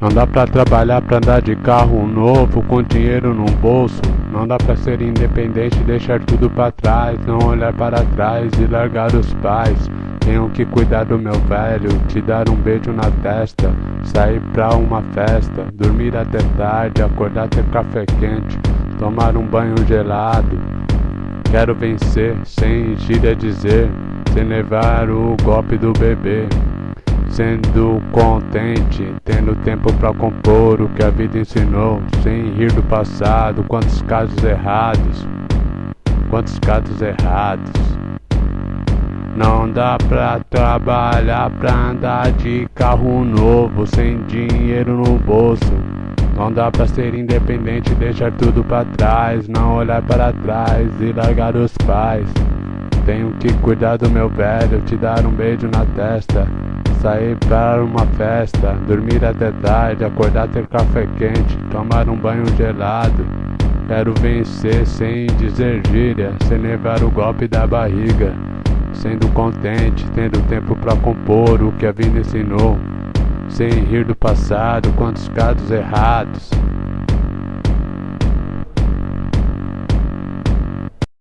Não dá pra trabalhar pra andar de carro novo com dinheiro no bolso. Não dá pra ser independente, deixar tudo pra trás, não olhar para trás e largar os pais. Tenho que cuidar do meu velho, te dar um beijo na testa, sair pra uma festa, dormir até tarde, acordar ter café quente, tomar um banho gelado. Quero vencer, sem gíria dizer, sem levar o golpe do bebê. Sendo contente, tendo tempo pra compor o que a vida ensinou, sem rir do passado, quantos casos errados, quantos casos errados. Não dá pra trabalhar pra andar de carro novo, sem dinheiro no bolso. Não dá pra ser independente, deixar tudo pra trás, não olhar para trás e largar os pais. Tenho que cuidar do meu velho, te dar um beijo na testa. Sair para uma festa, dormir até tarde, acordar ter café quente, tomar um banho gelado. Quero vencer sem dizer gíria, sem levar o golpe da barriga. Sendo contente, tendo tempo pra compor o que a vida ensinou. Sem rir do passado, quantos casos errados.